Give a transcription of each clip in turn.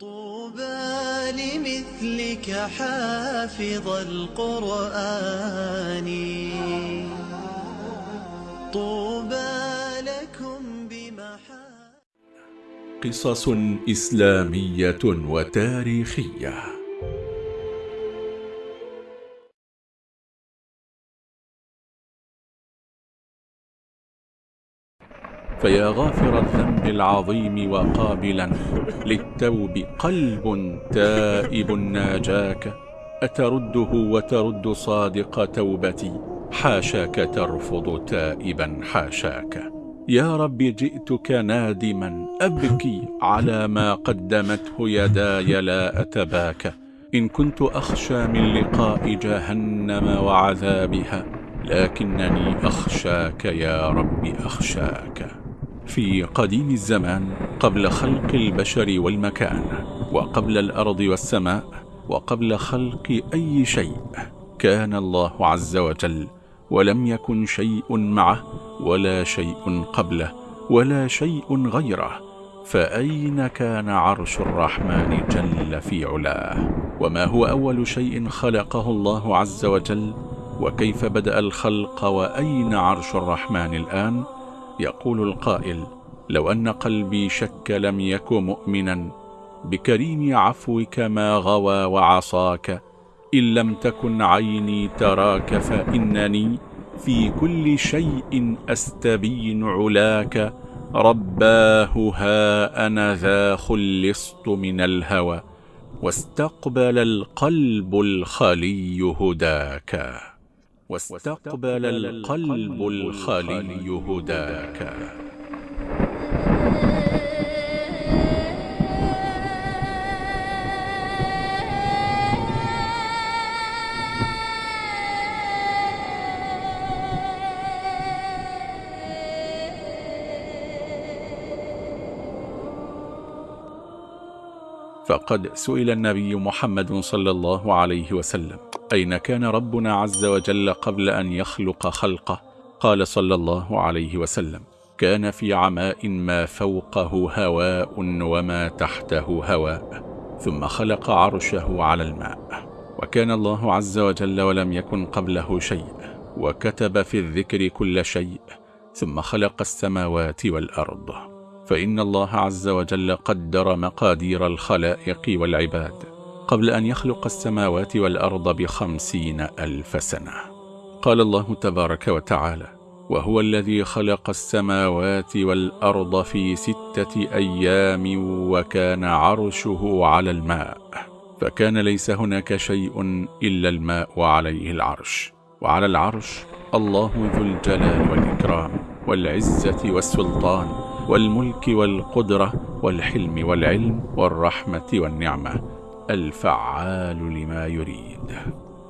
طوبى لمثلك حافظ القرآن. طوبى لكم بمحا قصص إسلامية وتاريخية. فيا غافر الذنب العظيم وقابلا للتوب قلب تائب ناجاك أترده وترد صادق توبتي حاشاك ترفض تائبا حاشاك. يا رب جئتك نادما أبكي على ما قدمته يداي لا أتباك. إن كنت أخشى من لقاء جهنم وعذابها لكنني أخشاك يا رب أخشاك. في قديم الزمان قبل خلق البشر والمكان وقبل الأرض والسماء وقبل خلق أي شيء. كان الله عز وجل ولم يكن شيء معه ولا شيء قبله ولا شيء غيره. فأين كان عرش الرحمن جل في علاه؟ وما هو أول شيء خلقه الله عز وجل؟ وكيف بدأ الخلق؟ وأين عرش الرحمن الآن؟ يقول القائل لو أن قلبي شك لم يك مؤمنا بكريم عفوك ما غوى وعصاك إن لم تكن عيني تراك فإنني في كل شيء أستبين علاك رباه ها أنا ذا خلصت من الهوى واستقبل القلب الخلي هداك. واستقبل القلب الخلي هداك. فقد سئل النبي محمد صلى الله عليه وسلم. أين كان ربنا عز وجل قبل أن يخلق خلقه؟ قال صلى الله عليه وسلم كان في عماء ما فوقه هواء وما تحته هواء ثم خلق عرشه على الماء. وكان الله عز وجل ولم يكن قبله شيء وكتب في الذكر كل شيء ثم خلق السماوات والأرض. فإن الله عز وجل قدر مقادير الخلائق والعباد. قبل أن يخلق السماوات والأرض بخمسين ألف سنة. قال الله تبارك وتعالى وهو الذي خلق السماوات والأرض في ستة أيام وكان عرشه على الماء فكان ليس هناك شيء إلا الماء عليه العرش. وعلى العرش الله ذو الجلال والإكرام والعزة والسلطان والملك والقدرة والحلم والعلم والرحمة والنعمة الفعال لما يريد.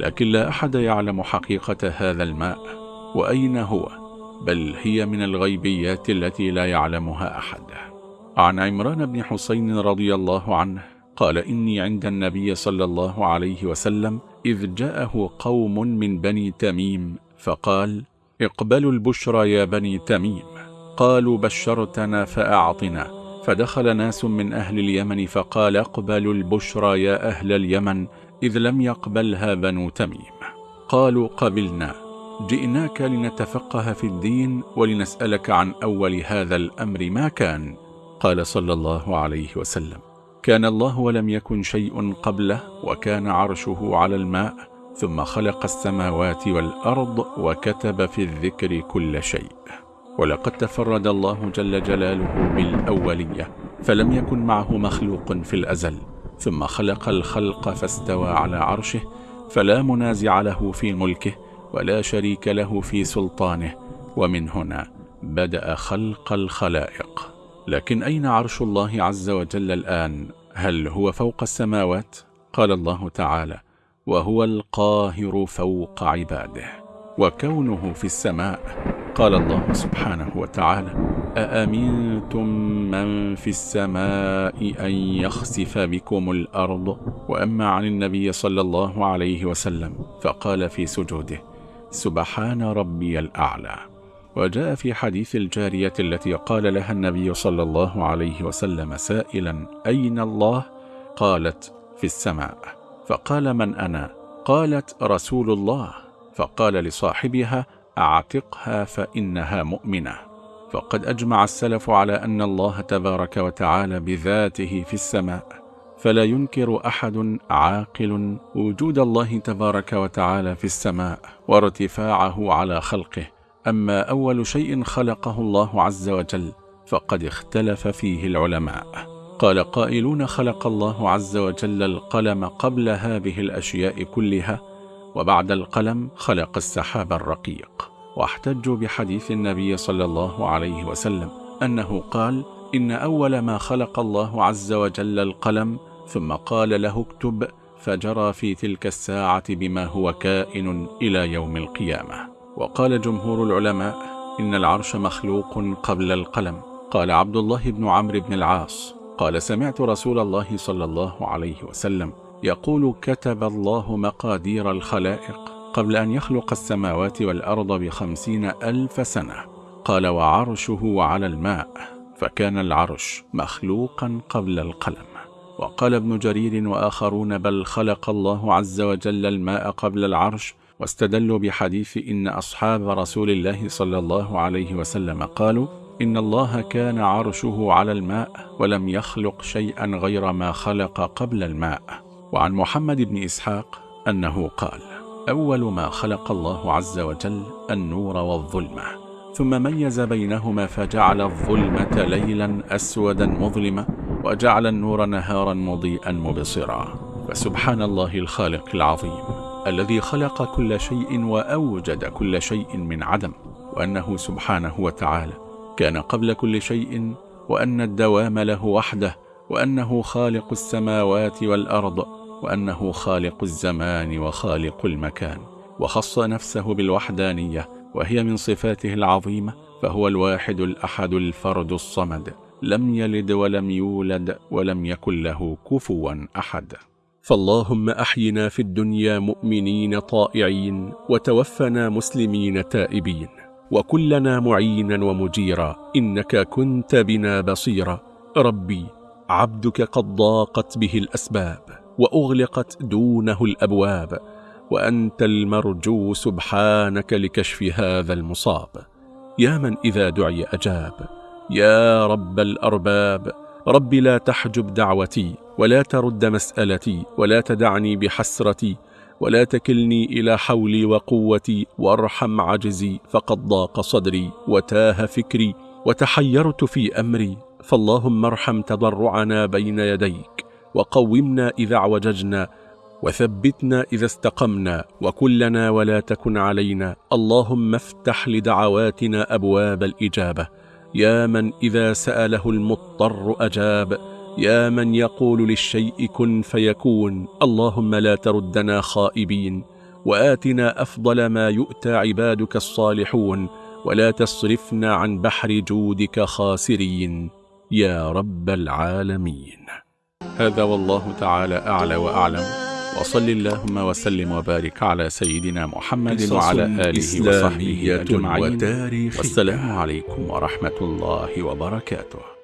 لكن لا أحد يعلم حقيقة هذا الماء وأين هو؟ بل هي من الغيبيات التي لا يعلمها أحد. عن عمران بن حسين رضي الله عنه قال إني عند النبي صلى الله عليه وسلم إذ جاءه قوم من بني تميم فقال اقبلوا البشرى يا بني تميم. قالوا بشرتنا فأعطنا. فدخل ناس من أهل اليمن فقال اقبلوا البشرى يا أهل اليمن إذ لم يقبلها بنو تميم. قالوا قبلنا جئناك لنتفقه في الدين ولنسألك عن أول هذا الأمر ما كان. قال صلى الله عليه وسلم كان الله ولم يكن شيء قبله وكان عرشه على الماء ثم خلق السماوات والأرض وكتب في الذكر كل شيء. ولقد تفرد الله جل جلاله بالأولية فلم يكن معه مخلوق في الأزل. ثم خلق الخلق فاستوى على عرشه فلا منازع له في ملكه ولا شريك له في سلطانه. ومن هنا بدأ خلق الخلائق. لكن أين عرش الله عز وجل الآن؟ هل هو فوق السماوات؟ قال الله تعالى وهو القاهر فوق عباده. وكونه في السماء قال الله سبحانه وتعالى أأمنتم من في السماء أن يخسف بكم الأرض وأما عن النبي صلى الله عليه وسلم؟ فقال في سجوده سبحان ربي الأعلى. وجاء في حديث الجارية التي قال لها النبي صلى الله عليه وسلم سائلا أين الله؟ قالت في السماء. فقال من أنا؟ قالت رسول الله. فقال لصاحبها أعتقها فإنها مؤمنة. فقد أجمع السلف على أن الله تبارك وتعالى بذاته في السماء فلا ينكر أحد عاقل وجود الله تبارك وتعالى في السماء وارتفاعه على خلقه. أما أول شيء خلقه الله عز وجل فقد اختلف فيه العلماء. قال قائلون خلق الله عز وجل القلم قبل هذه الأشياء كلها وبعد القلم خلق السحاب الرقيق. واحتجوا بحديث النبي صلى الله عليه وسلم أنه قال إن أول ما خلق الله عز وجل القلم ثم قال له اكتب فجرى في تلك الساعة بما هو كائن إلى يوم القيامة. وقال جمهور العلماء إن العرش مخلوق قبل القلم. قال عبد الله بن عمرو بن العاص قال سمعت رسول الله صلى الله عليه وسلم يقول كتب الله مقادير الخلائق. قبل أن يخلق السماوات والأرض بخمسين ألف سنة. قال وعرشه على الماء. فكان العرش مخلوقا قبل القلم. وقال ابن جرير وآخرون بل خلق الله عز وجل الماء قبل العرش واستدلوا بحديث إن أصحاب رسول الله صلى الله عليه وسلم قالوا إن الله كان عرشه على الماء ولم يخلق شيئا غير ما خلق قبل الماء. وعن محمد بن إسحاق أنه قال أول ما خلق الله عز وجل النور والظلمة. ثم ميز بينهما فجعل الظلمة ليلا أسودا مظلما وجعل النور نهارا مضيئا مبصرا. فسبحان الله الخالق العظيم الذي خلق كل شيء وأوجد كل شيء من عدم وأنه سبحانه وتعالى كان قبل كل شيء وأن الدوام له وحده وأنه خالق السماوات والأرض وأنه خالق الزمان وخالق المكان وخص نفسه بالوحدانية وهي من صفاته العظيمة فهو الواحد الأحد الفرد الصمد لم يلد ولم يولد ولم يكن له كفوا أحد. فاللهم أحينا في الدنيا مؤمنين طائعين وتوفنا مسلمين تائبين. وكلنا معينا ومجيرا إنك كنت بنا بصيرا. ربي عبدك قد ضاقت به الأسباب. وأغلقت دونه الأبواب وأنت المرجو سبحانك لكشف هذا المصاب. يا من إذا دعي أجاب يا رب الأرباب رب لا تحجب دعوتي ولا ترد مسألتي ولا تدعني بحسرتي ولا تكلني إلى حولي وقوتي وارحم عجزي فقد ضاق صدري وتاه فكري وتحيرت في أمري. فاللهم ارحم تضرعنا بين يديك. وقومنا إذا اعوججنا وثبتنا إذا استقمنا وكلنا ولا تكن علينا. اللهم افتح لدعواتنا أبواب الإجابة. يا من إذا سأله المضطر أجاب. يا من يقول للشيء كن فيكون. اللهم لا تردنا خائبين. وآتنا أفضل ما يؤتى عبادك الصالحون. ولا تصرفنا عن بحر جودك خاسرين. يا رب العالمين. هذا والله تعالى أعلى وأعلم. وصل اللهم وسلم وبارك على سيدنا محمد وعلى آله وصحبه أجمعين. والسلام عليكم ورحمة الله وبركاته.